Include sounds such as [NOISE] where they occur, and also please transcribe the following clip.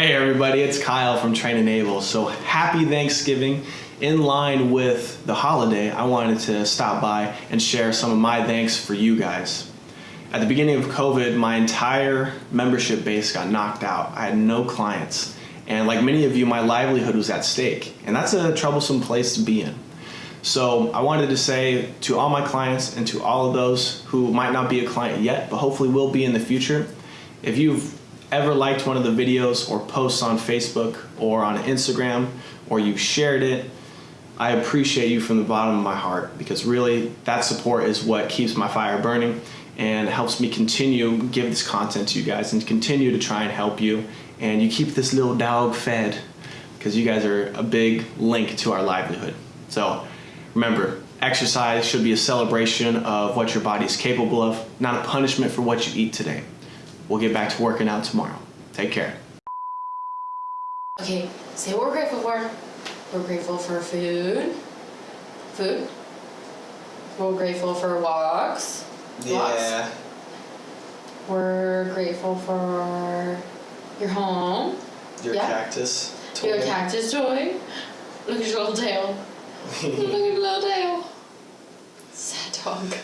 Hey everybody, it's Kyle from Train Enable. So happy Thanksgiving. In line with the holiday, I wanted to stop by and share some of my thanks for you guys. At the beginning of COVID, my entire membership base got knocked out. I had no clients. And like many of you, my livelihood was at stake. And that's a troublesome place to be in. So I wanted to say to all my clients and to all of those who might not be a client yet, but hopefully will be in the future, if you've ever liked one of the videos or posts on Facebook or on Instagram or you've shared it, I appreciate you from the bottom of my heart because really that support is what keeps my fire burning and helps me continue give this content to you guys and continue to try and help you and you keep this little dog fed because you guys are a big link to our livelihood. So remember, exercise should be a celebration of what your body is capable of, not a punishment for what you eat today. We'll get back to working out tomorrow. Take care. Okay, say what we're grateful for. We're grateful for food. Food. We're grateful for walks. Walks. We're grateful for your home. Your Yeah. cactus. Your cactus toy. Look at your little tail. [LAUGHS] Look at your little tail. Sad dog.